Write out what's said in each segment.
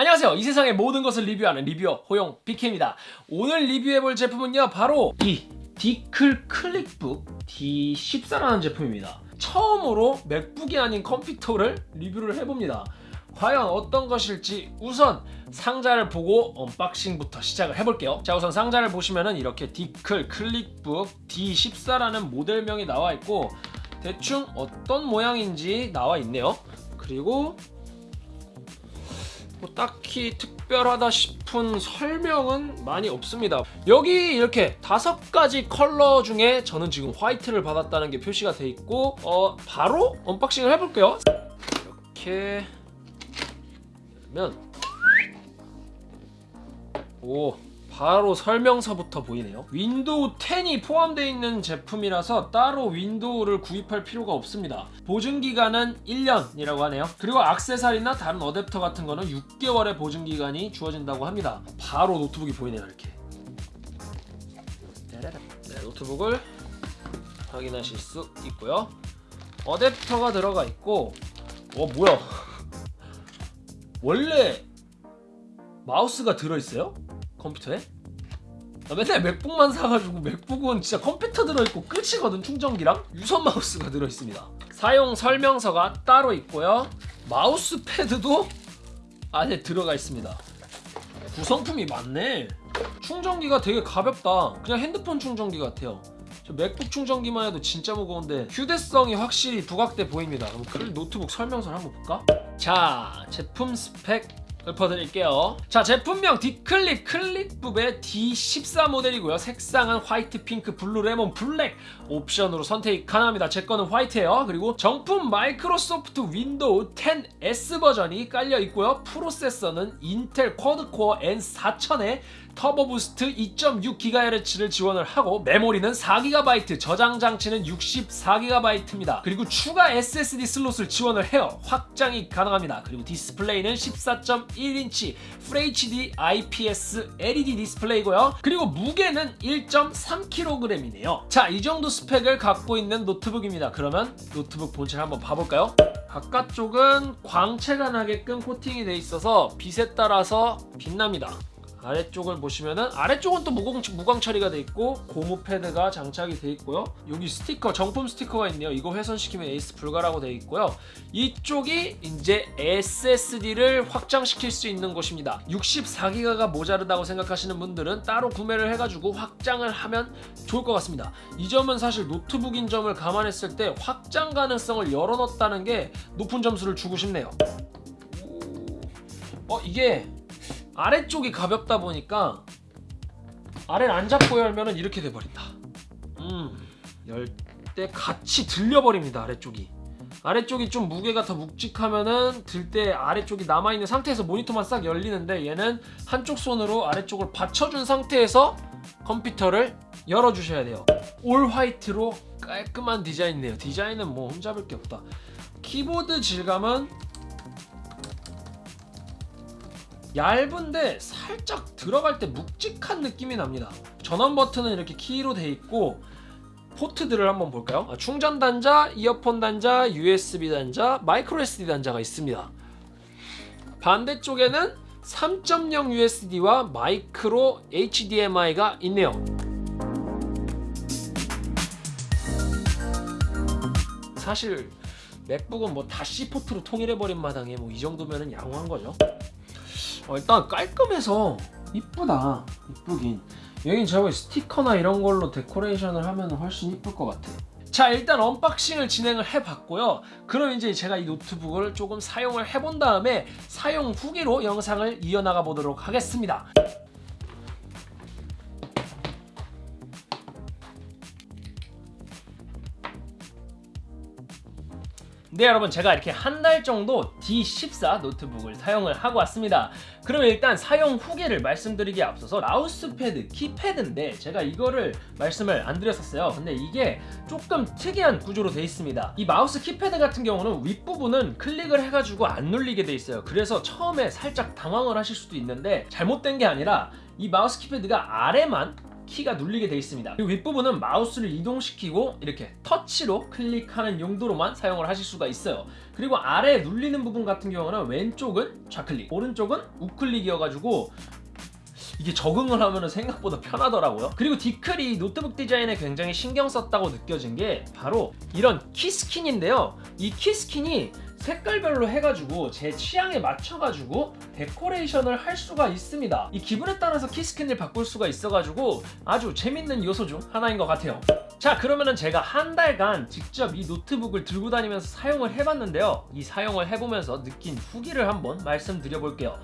안녕하세요. 이 세상의 모든 것을 리뷰하는 리뷰어 호용 BK입니다. 오늘 리뷰해볼 제품은요 바로 이 디클 클릭북 D14라는 제품입니다. 처음으로 맥북이 아닌 컴퓨터를 리뷰를 해봅니다. 과연 어떤 것일지 우선 상자를 보고 unboxing부터 시작을 해볼게요. 자 우선 상자를 보시면은 이렇게 디클 클릭북 D14라는 모델명이 나와 있고 대충 어떤 모양인지 나와 있네요. 그리고 뭐 딱히 특별하다 싶은 설명은 많이 없습니다. 여기 이렇게 다섯 가지 컬러 중에 저는 지금 화이트를 받았다는 게 표시가 돼 있고 어 바로 unboxing을 해볼게요. 이렇게 열면 오, 바로 설명서부터 보이네요. 윈도우 10이 포함되어 있는 제품이라서 따로 윈도우를 구입할 필요가 없습니다. 보증기간은 1년이라고 하네요. 그리고 악세사리나 다른 어댑터 같은 거는 6개월의 보증기간이 주어진다고 합니다. 바로 노트북이 보이네요, 이렇게. 네, 노트북을 확인하실 수 있고요. 어댑터가 들어가 있고 어 뭐야 원래 마우스가 들어있어요? 컴퓨터에? 나 맨날 맥북만 사가지고 맥북은 진짜 컴퓨터 들어있고 끝이거든 충전기랑. 유선 마우스가 들어있습니다. 사용 설명서가 따로 있고요. 마우스 패드도 안에 들어가 있습니다. 구성품이 많네. 충전기가 되게 가볍다. 그냥 핸드폰 충전기 같아요. 저 맥북 충전기만 해도 진짜 무거운데 휴대성이 확실히 부각돼 보입니다. 그럼 그 노트북 설명서를 한번 볼까? 자 제품 스펙 읊어드릴게요. 자 제품명 디클 클릭북의 D14 모델이고요. 색상은 화이트 핑크 블루 레몬 블랙 옵션으로 선택이 가능합니다. 제 거는 화이트예요. 그리고 정품 마이크로소프트 윈도우 10S 버전이 깔려 있고요. 프로세서는 인텔 quad core N4000에 Turbo Boost 2.6GHz를 지원을 하고 메모리는 4GB, 저장 장치는 64GB입니다. 그리고 추가 SSD 슬롯을 지원을 해요. 확장이 가능합니다. 그리고 디스플레이는 14.1인치 FHD IPS LED 디스플레이고요. 그리고 무게는 1.3kg이네요. 자, 이 정도 스펙을 갖고 있는 노트북입니다. 그러면 노트북 본체를 한번 봐볼까요? 바깥쪽은 광채가 나게끔 코팅이 돼 있어서 빛에 따라서 빛납니다. 아래쪽을 보시면은 아래쪽은 또 무광, 무광 처리가 돼 있고 고무 패드가 장착이 돼 있고요. 여기 스티커 정품 스티커가 있네요. 이거 훼손시키면 AS 불가라고 돼 있고요. 이쪽이 이제 SSD를 확장시킬 수 있는 곳입니다. 64기가가 모자르다고 생각하시는 분들은 따로 구매를 해가지고 확장을 하면 좋을 것 같습니다. 이 점은 사실 노트북인 점을 감안했을 때 확장 가능성을 열어놓았다는 게 높은 점수를 주고 싶네요. 어 이게 아래쪽이 가볍다 보니까 아래를 안 잡고 열면은 이렇게 돼버린다. 음 열 때 같이 들려버립니다 아래쪽이. 아래쪽이 좀 무게가 더 묵직하면은 들 때 아래쪽이 남아있는 상태에서 모니터만 싹 열리는데 얘는 한쪽 손으로 아래쪽을 받쳐준 상태에서 컴퓨터를 열어주셔야 돼요. 올 화이트로 깔끔한 디자인이네요. 디자인은 뭐 흠잡을 게 없다. 키보드 질감은 얇은데 살짝 들어갈 때 묵직한 느낌이 납니다. 전원 버튼은 이렇게 키로 돼 있고 포트들을 한번 볼까요? 아, 충전 단자, 이어폰 단자, USB 단자, 마이크로 SD 단자가 있습니다. 반대쪽에는 3.0 USD와 마이크로 HDMI가 있네요. 사실 맥북은 뭐다 C포트로 통일해버린 마당에 뭐 이 정도면 양호한 거죠 어, 일단 깔끔해서 이쁘다. 이쁘긴. 여긴 제가 스티커나 이런 걸로 데코레이션을 하면 훨씬 이쁠 것 같아 자 일단 unboxing을 진행을 해봤고요. 그럼 이제 제가 이 노트북을 조금 사용을 해본 다음에 사용 후기로 영상을 이어나가 보도록 하겠습니다 네 여러분 제가 이렇게 한 달 정도 D14 노트북을 사용을 하고 왔습니다. 그럼 일단 사용 후기를 말씀드리기에 앞서서 마우스패드, 키패드인데 제가 이거를 말씀을 안 드렸었어요. 근데 이게 조금 특이한 구조로 되어 있습니다. 이 마우스 키패드 같은 경우는 윗부분은 클릭을 해가지고 안 눌리게 되어 있어요. 그래서 처음에 살짝 당황을 하실 수도 있는데 잘못된 게 아니라 이 마우스 키패드가 아래만 키가 눌리게 돼 있습니다. 그리고 윗부분은 마우스를 이동시키고 이렇게 터치로 클릭하는 용도로만 사용을 하실 수가 있어요. 그리고 아래 눌리는 부분 같은 경우는 왼쪽은 좌클릭, 오른쪽은 우클릭이어가지고 이게 적응을 하면 생각보다 편하더라고요. 그리고 디클이 노트북 디자인에 굉장히 신경 썼다고 느껴진 게 바로 이런 key skin인데요. 이 key skin이 색깔별로 해가지고 제 취향에 맞춰가지고 데코레이션을 할 수가 있습니다. 이 기분에 따라서 key skin을 바꿀 수가 있어가지고 아주 재밌는 요소 중 하나인 것 같아요. 자 그러면은 제가 한 달간 직접 이 노트북을 들고 다니면서 사용을 해봤는데요. 이 사용을 해보면서 느낀 후기를 한번 말씀드려 볼게요.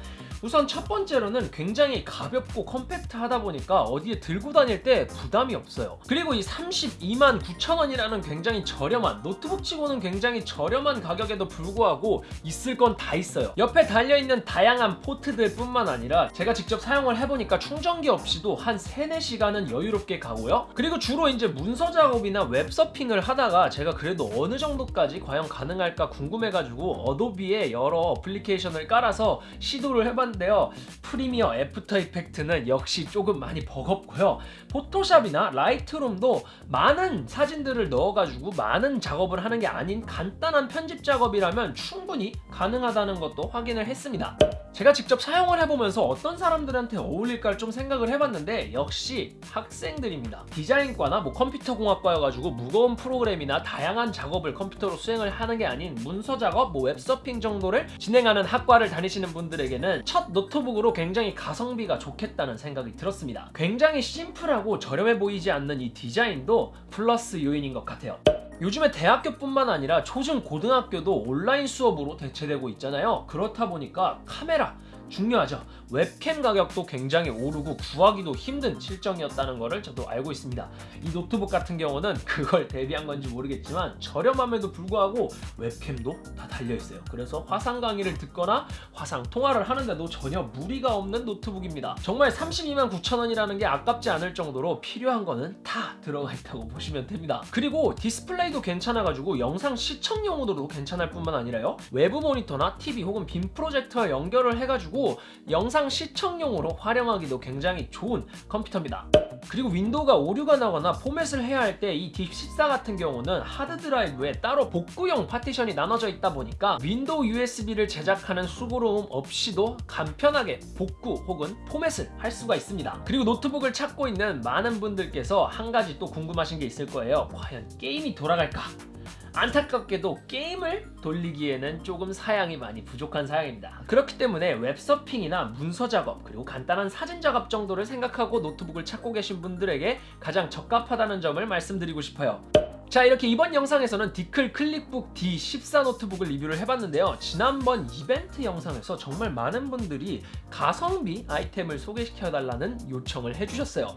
우선 첫 번째로는 굉장히 가볍고 컴팩트하다 보니까 어디에 들고 다닐 때 부담이 없어요. 그리고 이 32만 9천 원이라는 굉장히 저렴한 노트북 치고는 굉장히 저렴한 가격에도 불구하고 있을 건 다 있어요. 옆에 달려있는 다양한 포트들 뿐만 아니라 제가 직접 사용을 해보니까 충전기 없이도 한 3, 4시간은 여유롭게 가고요. 그리고 주로 이제 문서 작업이나 웹서핑을 하다가 제가 그래도 어느 정도까지 과연 가능할까 궁금해가지고 어도비에 여러 어플리케이션을 깔아서 시도를 해봤는데요. 프리미어 애프터 이펙트는 역시 조금 많이 버겁고요. 포토샵이나 라이트룸도 많은 사진들을 넣어가지고 많은 작업을 하는 게 아닌 간단한 편집 작업이라면 충분히 가능하다는 것도 확인을 했습니다. 제가 직접 사용을 해보면서 어떤 사람들한테 어울릴까를 좀 생각을 해봤는데 역시 학생들입니다. 디자인과나 뭐 컴퓨터공학과여가지고 무거운 프로그램이나 다양한 작업을 컴퓨터로 수행을 하는 게 아닌 문서 작업, 뭐 웹서핑 정도를 진행하는 학과를 다니시는 분들에게는 첫 노트북으로 굉장히 가성비가 좋겠다는 생각이 들었습니다. 굉장히 심플하고 저렴해 보이지 않는 이 디자인도 플러스 요인인 것 같아요. 요즘에 대학교뿐만 아니라 초중 고등학교도 온라인 수업으로 대체되고 있잖아요. 그렇다 보니까 카메라 중요하죠. 웹캠 가격도 굉장히 오르고 구하기도 힘든 실정이었다는 것을 저도 알고 있습니다. 이 노트북 같은 경우는 그걸 대비한 건지 모르겠지만 저렴함에도 불구하고 웹캠도 다 달려있어요. 그래서 화상 강의를 듣거나 화상 통화를 하는데도 전혀 무리가 없는 노트북입니다. 정말 32만 9천 원이라는 게 아깝지 않을 정도로 필요한 거는 다 들어가 있다고 보시면 됩니다. 그리고 디스플레이도 괜찮아가지고 영상 시청용으로도 괜찮을 뿐만 아니라요. 외부 모니터나 TV 혹은 빔 프로젝터와 연결을 해가지고 영상 시청용으로 활용하기도 굉장히 좋은 컴퓨터입니다. 그리고 윈도우가 오류가 나거나 포맷을 해야 할 때 이 D14 같은 경우는 하드드라이브에 따로 복구용 파티션이 나눠져 있다 보니까 윈도우 USB를 제작하는 수고로움 없이도 간편하게 복구 혹은 포맷을 할 수가 있습니다. 그리고 노트북을 찾고 있는 많은 분들께서 한 가지 또 궁금하신 게 있을 거예요. 과연 게임이 돌아갈까? 안타깝게도 게임을 돌리기에는 조금 사양이 많이 부족한 사양입니다. 그렇기 때문에 웹서핑이나 문서 작업 그리고 간단한 사진 작업 정도를 생각하고 노트북을 찾고 계신 분들에게 가장 적합하다는 점을 말씀드리고 싶어요. 자 이렇게 이번 영상에서는 디클 클릭북 D14 노트북을 리뷰를 해봤는데요 지난번 이벤트 영상에서 정말 많은 분들이 가성비 아이템을 소개시켜달라는 요청을 해주셨어요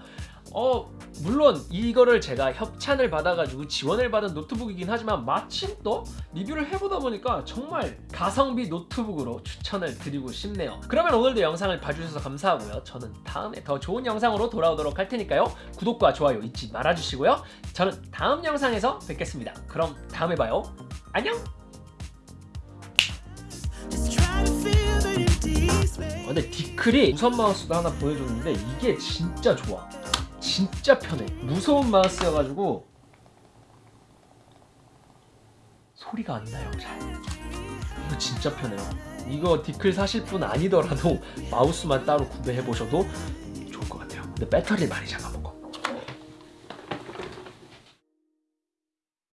어 물론 이거를 제가 협찬을 받아가지고 지원을 받은 노트북이긴 하지만 마침 또 리뷰를 해보다 보니까 정말 가성비 노트북으로 추천을 드리고 싶네요. 그러면 오늘도 영상을 봐주셔서 감사하고요. 저는 다음에 더 좋은 영상으로 돌아오도록 할 테니까요. 구독과 좋아요 잊지 말아주시고요. 저는 다음 영상에서 뵙겠습니다. 그럼 다음에 봐요. 안녕! 어, 근데 디클이 무선 마우스도 하나 보여줬는데 이게 진짜 좋아 진짜 편해. 무서운 마우스여가지고 소리가 안 나요 잘. 이거 진짜 편해요. 이거 디클 사실 분 아니더라도 마우스만 따로 구매해 보셔도 좋을 것 같아요. 근데 배터리를 많이 잡아먹어요